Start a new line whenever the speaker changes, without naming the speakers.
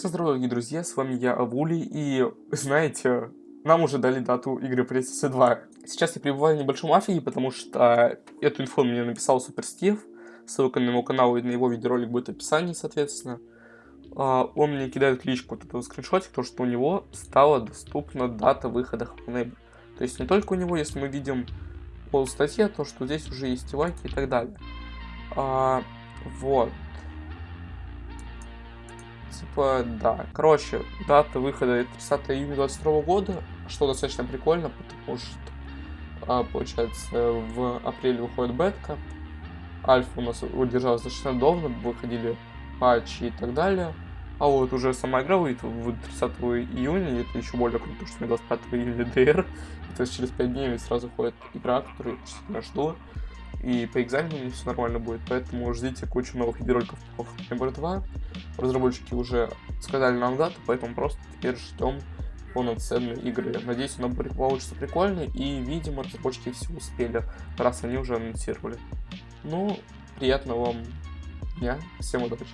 Всем здорова, дорогие друзья, с вами я, Авули, и, знаете, нам уже дали дату игры Princess 2. Сейчас я пребываю в небольшом афиге, потому что эту инфу мне написал Супер Стив, ссылка на его канал и на его видеоролик будет в описании, соответственно. А, он мне кидает личку вот этого скриншотик, то, что у него стала доступна дата выхода Hellneighbor. То есть не только у него, если мы видим пол статье, то, что здесь уже есть лайки и так далее. А, вот. Типа, да. Короче, дата выхода 30 июня 22 года, что достаточно прикольно, потому что, а, получается, в апреле выходит бетка, альфа у нас удержалась достаточно давно, выходили патчи и так далее. А вот уже сама игра выйдет в 30 июня, и это еще более круто, потому что 25 июня DR, то есть через 5 дней сразу ходит игра, которую я жду. И по экзамену все нормально будет, поэтому ждите кучу новых видеороликов по Hammer 2. Разработчики уже сказали нам дату, поэтому просто теперь ждем полноценные игры. Надеюсь, она получится прикольной, и, видимо, разработчики все успели, раз они уже анонсировали. Ну, приятного вам дня, всем удачи!